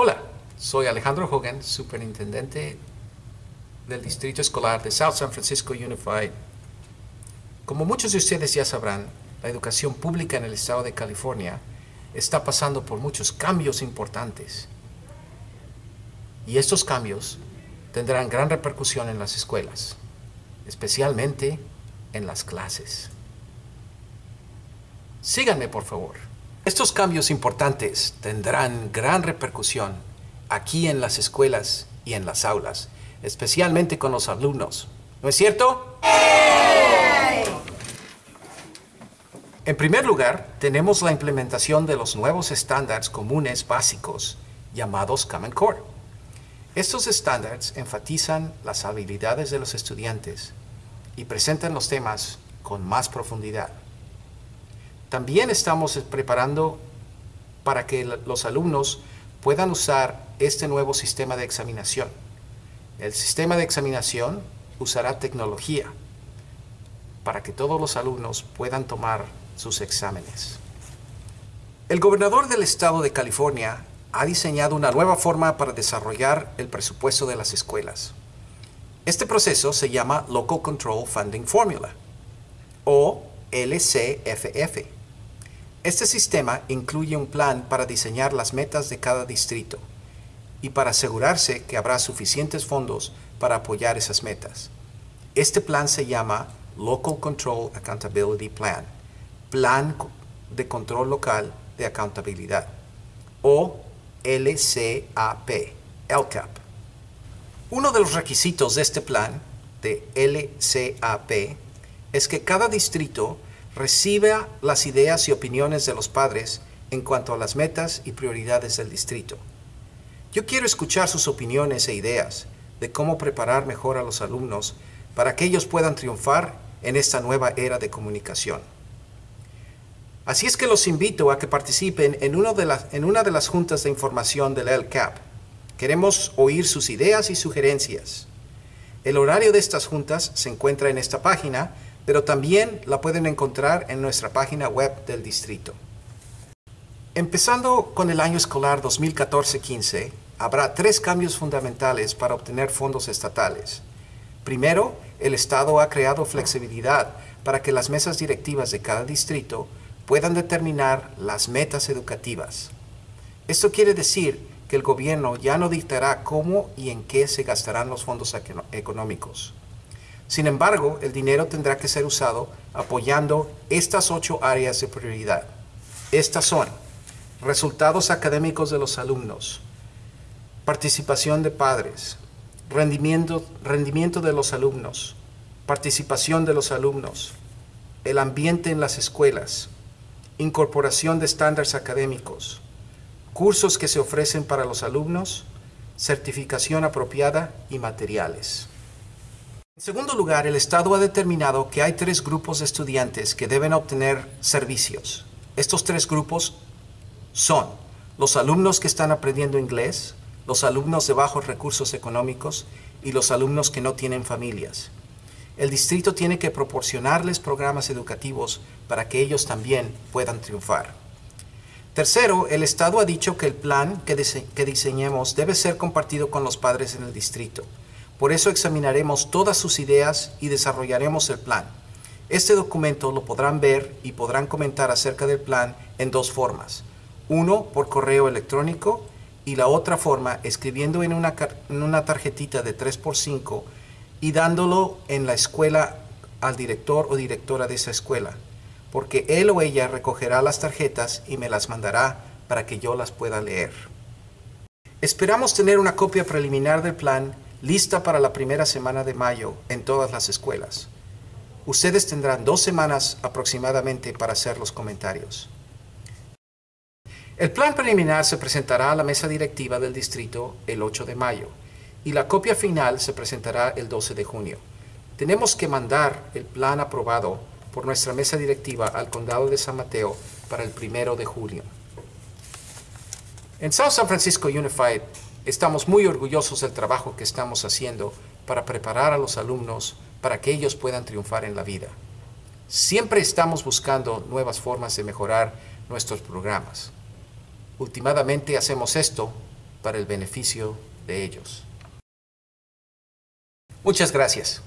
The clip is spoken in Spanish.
Hola, soy Alejandro Hogan, superintendente del Distrito Escolar de South San Francisco Unified. Como muchos de ustedes ya sabrán, la educación pública en el estado de California está pasando por muchos cambios importantes. Y estos cambios tendrán gran repercusión en las escuelas, especialmente en las clases. Síganme, por favor. Estos cambios importantes tendrán gran repercusión aquí en las escuelas y en las aulas, especialmente con los alumnos. ¿No es cierto? En primer lugar, tenemos la implementación de los nuevos estándares comunes básicos llamados Common Core. Estos estándares enfatizan las habilidades de los estudiantes y presentan los temas con más profundidad. También estamos preparando para que los alumnos puedan usar este nuevo sistema de examinación. El sistema de examinación usará tecnología para que todos los alumnos puedan tomar sus exámenes. El gobernador del estado de California ha diseñado una nueva forma para desarrollar el presupuesto de las escuelas. Este proceso se llama Local Control Funding Formula, o LCFF. Este sistema incluye un plan para diseñar las metas de cada distrito y para asegurarse que habrá suficientes fondos para apoyar esas metas. Este plan se llama Local Control Accountability Plan, Plan de Control Local de Accountabilidad, o LCAP, LCAP. Uno de los requisitos de este plan, de LCAP, es que cada distrito reciba las ideas y opiniones de los padres en cuanto a las metas y prioridades del distrito. Yo quiero escuchar sus opiniones e ideas de cómo preparar mejor a los alumnos para que ellos puedan triunfar en esta nueva era de comunicación. Así es que los invito a que participen en, una de las, en una de las juntas de información del LCAP. Queremos oír sus ideas y sugerencias. El horario de estas juntas se encuentra en esta página, pero también la pueden encontrar en nuestra página web del distrito. Empezando con el año escolar 2014-15, habrá tres cambios fundamentales para obtener fondos estatales. Primero, el Estado ha creado flexibilidad para que las mesas directivas de cada distrito puedan determinar las metas educativas. Esto quiere decir que el gobierno ya no dictará cómo y en qué se gastarán los fondos económicos. Sin embargo, el dinero tendrá que ser usado apoyando estas ocho áreas de prioridad. Estas son resultados académicos de los alumnos, participación de padres, rendimiento, rendimiento de los alumnos, participación de los alumnos, el ambiente en las escuelas, incorporación de estándares académicos, cursos que se ofrecen para los alumnos, certificación apropiada y materiales. En segundo lugar, el Estado ha determinado que hay tres grupos de estudiantes que deben obtener servicios. Estos tres grupos son los alumnos que están aprendiendo inglés, los alumnos de bajos recursos económicos y los alumnos que no tienen familias el distrito tiene que proporcionarles programas educativos para que ellos también puedan triunfar. Tercero, el Estado ha dicho que el plan que, diseñemos debe ser compartido con los padres en el distrito. Por eso examinaremos todas sus ideas y desarrollaremos el plan. Este documento lo podrán ver y podrán comentar acerca del plan en dos formas. Uno, por correo electrónico y la otra forma escribiendo en una, tarjetita de 3x5 y dándolo en la escuela al director o directora de esa escuela, porque él o ella recogerá las tarjetas y me las mandará para que yo las pueda leer. Esperamos tener una copia preliminar del plan lista para la primera semana de mayo en todas las escuelas. Ustedes tendrán dos semanas aproximadamente para hacer los comentarios. El plan preliminar se presentará a la mesa directiva del distrito el 8 de mayo y la copia final se presentará el 12 de junio. Tenemos que mandar el plan aprobado por nuestra mesa directiva al condado de San Mateo para el 1 de julio. En South San Francisco Unified estamos muy orgullosos del trabajo que estamos haciendo para preparar a los alumnos para que ellos puedan triunfar en la vida. Siempre estamos buscando nuevas formas de mejorar nuestros programas. Últimamente hacemos esto para el beneficio de ellos. Muchas gracias.